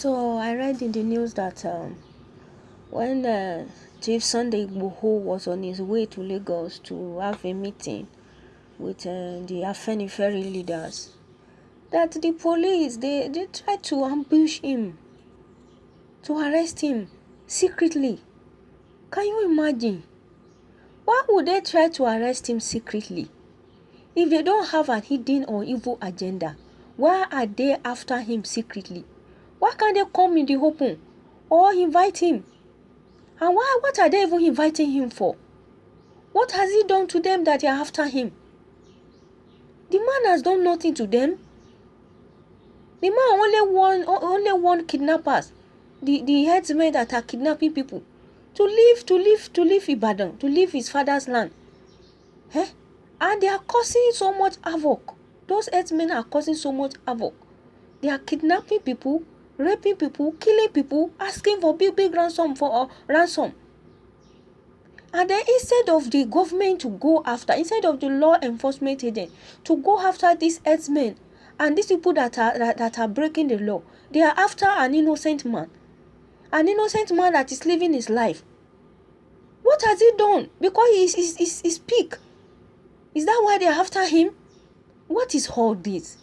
So I read in the news that um, when uh, Chief Sunday Igboho was on his way to Lagos to have a meeting with uh, the Afenifere leaders, that the police they, they tried to ambush him, to arrest him secretly. Can you imagine? Why would they try to arrest him secretly? If they don't have a hidden or evil agenda, why are they after him secretly? Why can't they come in the open or invite him? And why what are they even inviting him for? What has he done to them that they are after him? The man has done nothing to them. The man only one only one kidnappers, the, the headsmen that are kidnapping people to leave to leave to leave Ibadan, to leave his father's land. Eh? And they are causing so much havoc. Those headsmen are causing so much havoc. They are kidnapping people, raping people, killing people, asking for big, big ransom for uh, ransom. And then instead of the government to go after, instead of the law enforcement agent to go after these headsmen and these people that are that, that are breaking the law, they are after an innocent man. An innocent man that is living his life. What has he done? Because he is, is, is, is peak. Is that why they are after him? What is all this?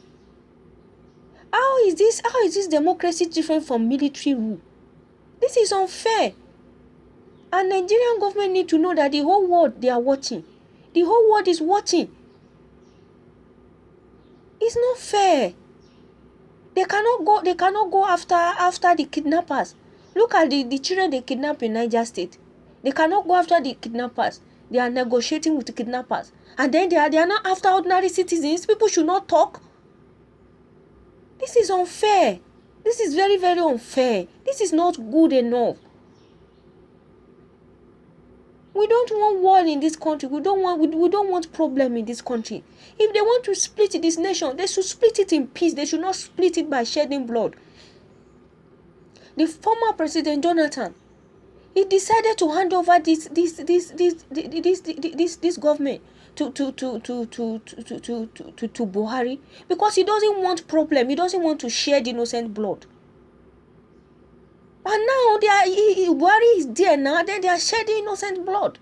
How is this how is this democracy different from military rule? This is unfair. And Nigerian government need to know that the whole world they are watching. The whole world is watching. It's not fair. They cannot go they cannot go after after the kidnappers. Look at the, the children they kidnap in Niger State. They cannot go after the kidnappers. They are negotiating with the kidnappers. And then they are they are not after ordinary citizens. People should not talk. This is unfair. This is very, very unfair. This is not good enough. We don't want war in this country. We don't want we, don't want problem in this country. If they want to split this nation, they should split it in peace. They should not split it by shedding blood. The former president Jonathan, he decided to hand over this this this this this this this, this government to to to to to to to to, to, Buhari because he doesn't want problem. He doesn't want to shed innocent blood. And now they are he, Buhari is there now. Then they are shedding innocent blood.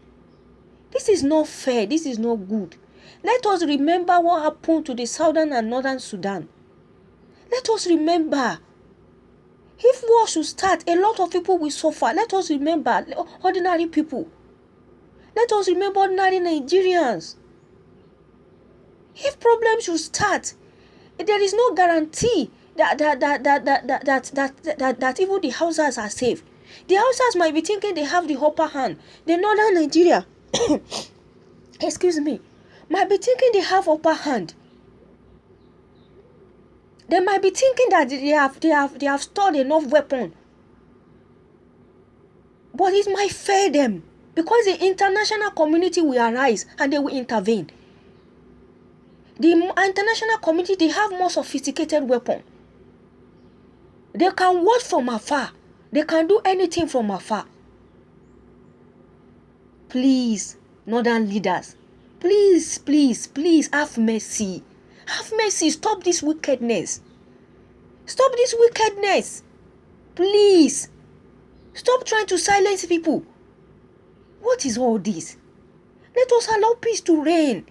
This is not fair. This is not good. Let us remember what happened to the southern and northern Sudan. Let us remember. If war should start, a lot of people will suffer. Let us remember ordinary people. Let us remember ordinary Nigerians. If problems should start, there is no guarantee that that that that that that that, that, that, that even the Hausas are safe. The Hausas might be thinking they have the upper hand. The northern Nigeria, excuse me, might be thinking they have upper hand. They might be thinking that they have they have they have stored enough weapon. But it might fail them because the international community will arise and they will intervene. The international community they have more sophisticated weapon. They can watch from afar. They can do anything from afar. Please, northern leaders, please, please, please have mercy. Have mercy. Stop this wickedness. Stop this wickedness. Please. Stop trying to silence people. What is all this? Let us allow peace to reign.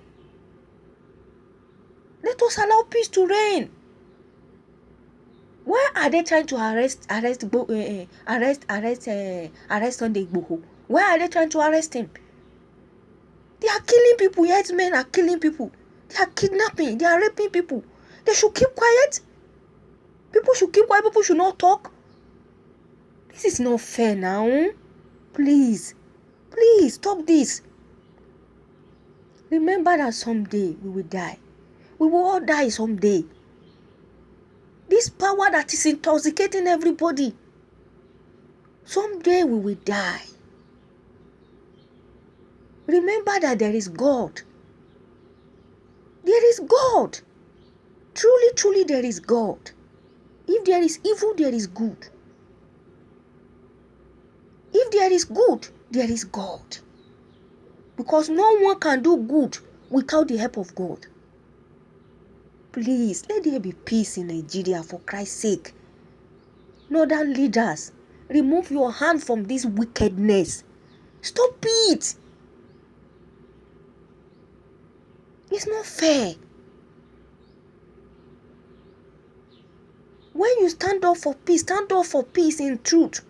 Let us allow peace to reign. Why are they trying to arrest arrest uh, arrest arrest uh, arrest Sunday Igboho? Why are they trying to arrest him? They are killing people. Yes, men are killing people. They are kidnapping. They are raping people. They should keep quiet. People should keep quiet. People should not talk. This is not fair now. Please, please stop this. Remember that someday we will die. We will all die someday. This power that is intoxicating everybody. Someday we will die. Remember that there is God. There is God. Truly, truly, there is God. If there is evil, there is good. If there is good, there is God. Because no one can do good without the help of God. Please, let there be peace in Nigeria for Christ's sake. northern leaders remove your hand from this wickedness. Stop it. It's not fair. When you stand up for peace stand up for peace in truth.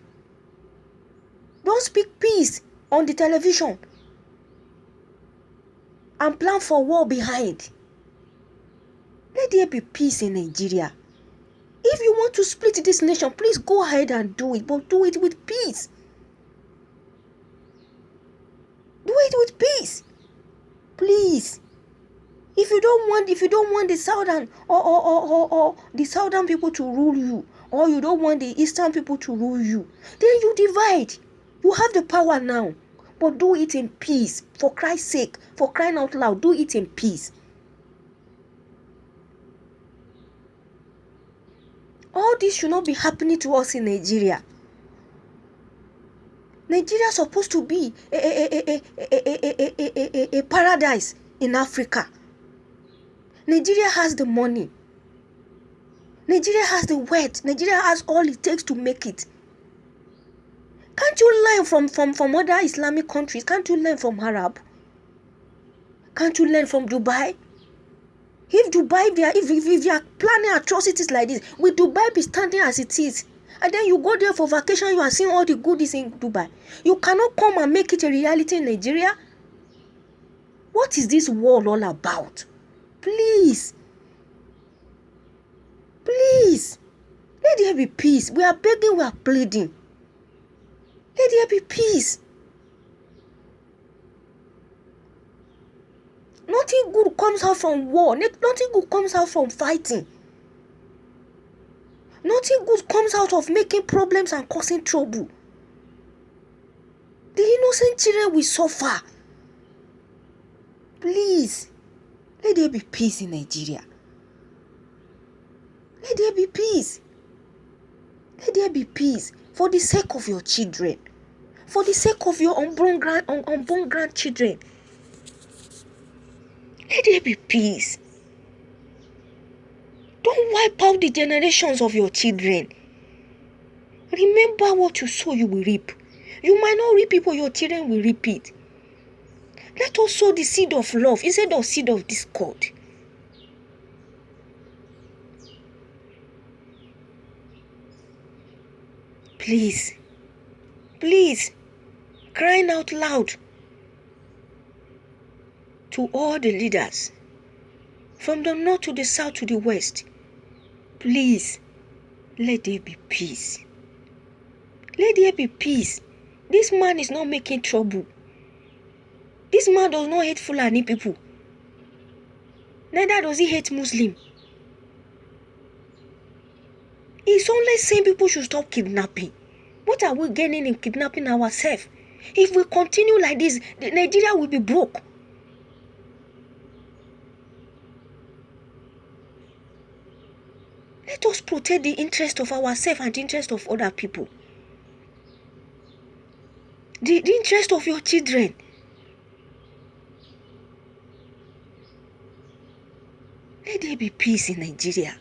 Don't speak peace on the television and plan for war behind there be peace in nigeria? If you want to split this nation please go ahead and do it but do it with peace. Do it with peace. Please. If you don't want if you don't want the southern or or, or, or, or the southern people to rule you or you don't want the eastern people to rule you then you divide. You have the power now but do it in peace. For christ's sake for crying out loud do it in peace all this should not be happening to us in Nigeria. Nigeria is supposed to be a, a, a, a, paradise in Africa. Nigeria has the money. Nigeria has the wealth. Nigeria has all it takes to make it. Can't you learn from, from, from other Islamic countries? Can't you learn from Arab? Can't you learn from Dubai? If dubai they are if, if, if they are planning atrocities like this will dubai be standing as it is? And then you go there for vacation you are seeing all the goodies in dubai. You cannot come and make it a reality in nigeria? What is this world all about? Please. Please. Let there be peace. We are begging we are pleading. Let there be peace nothing good comes out from war. Nothing good comes out from fighting. Nothing good comes out of making problems and causing trouble. The innocent children will suffer. Please let there be peace in nigeria. Let there be peace. Let there be peace for the sake of your children. For the sake of your unborn grand un, unborn grandchildren let there be peace. Don't wipe out the generations of your children. Remember what you sow you will reap. You might not reap it but your children will reap it. Let us sow the seed of love instead of seed of discord. Please. Please. Crying out loud to all the leaders. From the north to the south to the west please let there be peace. Let there be peace. This man is not making trouble. This man does not hate fulani people. Neither does he hate muslim. He's only saying people should stop kidnapping. What are we gaining in kidnapping ourselves? If we continue like this nigeria will be broke protect the interest of ourselves and the interest of other people. The, the interest of your children. Let there be peace in nigeria